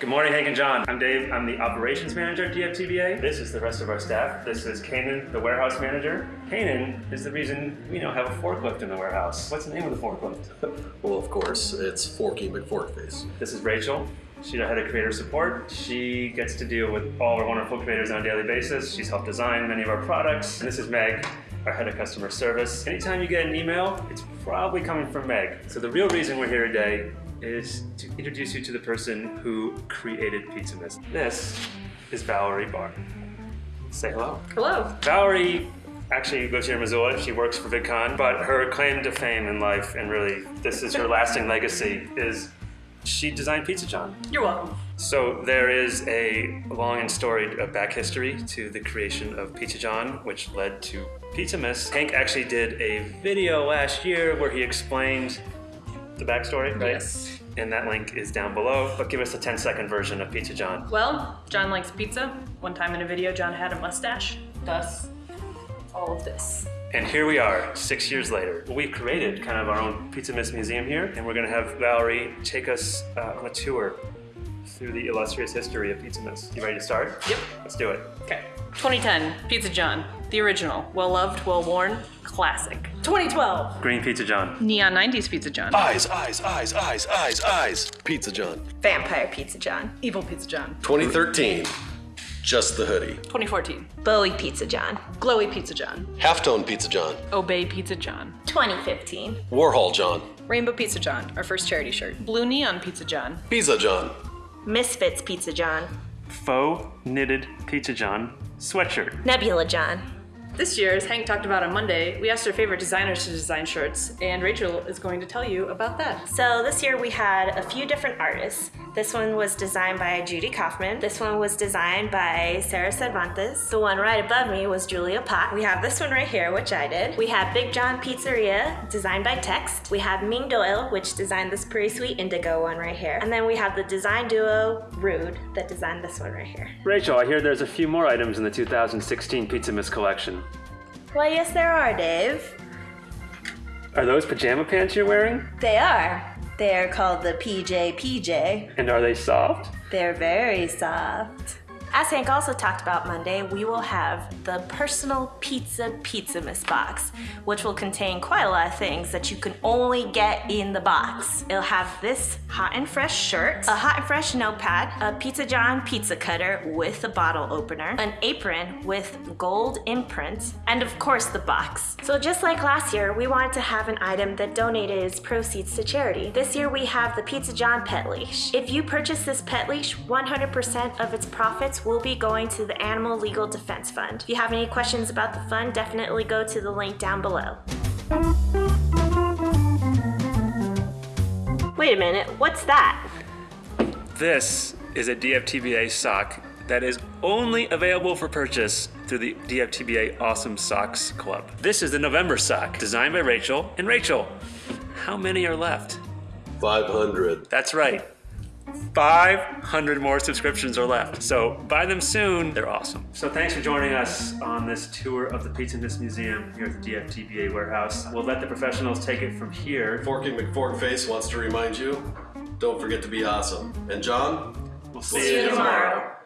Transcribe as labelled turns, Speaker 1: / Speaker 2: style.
Speaker 1: Good morning, Hank and John. I'm Dave. I'm the operations manager at DFTBA. This is the rest of our staff. This is Kanan, the warehouse manager. Kanan is the reason we now have a forklift in the warehouse. What's the name of the forklift?
Speaker 2: Well, of course, it's Forky McForkface.
Speaker 1: This is Rachel. She's our head of creator support. She gets to deal with all our wonderful creators on a daily basis. She's helped design many of our products. And this is Meg, our head of customer service. Anytime you get an email, it's probably coming from Meg. So the real reason we're here today is to introduce you to the person who created Pizzamas. This is Valerie Barr. Say hello.
Speaker 3: Hello.
Speaker 1: Valerie actually lives here in Missoula. She works for VidCon, but her claim to fame in life, and really this is her lasting legacy, is she designed Pizza John.
Speaker 3: You're welcome.
Speaker 1: So there is a long and storied back history to the creation of Pizza John, which led to Pizza Miss. Hank actually did a video last year where he explained the backstory, right?
Speaker 3: Yes.
Speaker 1: And that link is down below. But give us a 10 second version of Pizza John.
Speaker 3: Well, John likes pizza. One time in a video, John had a mustache. Thus, all of this.
Speaker 1: And here we are, six years later. We've created kind of our own Pizzamas Museum here, and we're gonna have Valerie take us uh, on a tour through the illustrious history of Pizzamas. You ready to start?
Speaker 3: Yep.
Speaker 1: Let's do it.
Speaker 3: Okay. 2010, Pizza John. The original. Well loved, well worn, classic. 2012,
Speaker 1: Green Pizza John.
Speaker 3: Neon 90s Pizza John.
Speaker 2: Eyes, eyes, eyes, eyes, eyes, eyes. Pizza John.
Speaker 4: Vampire Pizza John.
Speaker 3: Evil Pizza John.
Speaker 2: 2013. Just the hoodie.
Speaker 3: 2014,
Speaker 4: Bowie Pizza John.
Speaker 3: Glowy Pizza John.
Speaker 2: Halftone Pizza John.
Speaker 3: Obey Pizza John.
Speaker 4: 2015.
Speaker 2: Warhol John.
Speaker 3: Rainbow Pizza John, our first charity shirt. Blue Neon Pizza John.
Speaker 2: Pizza John.
Speaker 4: Misfits Pizza John.
Speaker 1: Faux knitted Pizza John sweatshirt.
Speaker 4: Nebula John.
Speaker 3: This year, as Hank talked about on Monday, we asked our favorite designers to design shirts, and Rachel is going to tell you about that.
Speaker 4: So this year we had a few different artists. This one was designed by Judy Kaufman. This one was designed by Sarah Cervantes. The one right above me was Julia Pott. We have this one right here, which I did. We have Big John Pizzeria, designed by Text. We have Ming Doyle, which designed this pretty sweet indigo one right here. And then we have the design duo Rude that designed this one right here.
Speaker 1: Rachel, I hear there's a few more items in the 2016 Pizzamas collection.
Speaker 4: Well, yes, there are, Dave.
Speaker 1: Are those pajama pants you're wearing?
Speaker 4: They are. They are called the PJ PJ.
Speaker 1: And are they soft?
Speaker 4: They're very soft. As Hank also talked about Monday, we will have the personal pizza Pizzamas box, which will contain quite a lot of things that you can only get in the box. It'll have this hot and fresh shirt, a hot and fresh notepad, a Pizza John pizza cutter with a bottle opener, an apron with gold imprint, and of course the box. So just like last year, we wanted to have an item that donated its proceeds to charity. This year we have the Pizza John pet leash. If you purchase this pet leash, 100% of its profits will be going to the Animal Legal Defense Fund. If you have any questions about the fund, definitely go to the link down below. Wait a minute, what's that?
Speaker 1: This is a DFTBA sock that is only available for purchase through the DFTBA Awesome Socks Club. This is the November sock, designed by Rachel. And Rachel, how many are left?
Speaker 2: 500.
Speaker 1: That's right. 500 more subscriptions are left. So buy them soon. They're awesome. So thanks for joining us on this tour of the Pizzamas Museum here at the DFTBA warehouse. We'll let the professionals take it from here.
Speaker 2: Forky McForkface wants to remind you, don't forget to be awesome. And John,
Speaker 1: We'll
Speaker 4: See you tomorrow.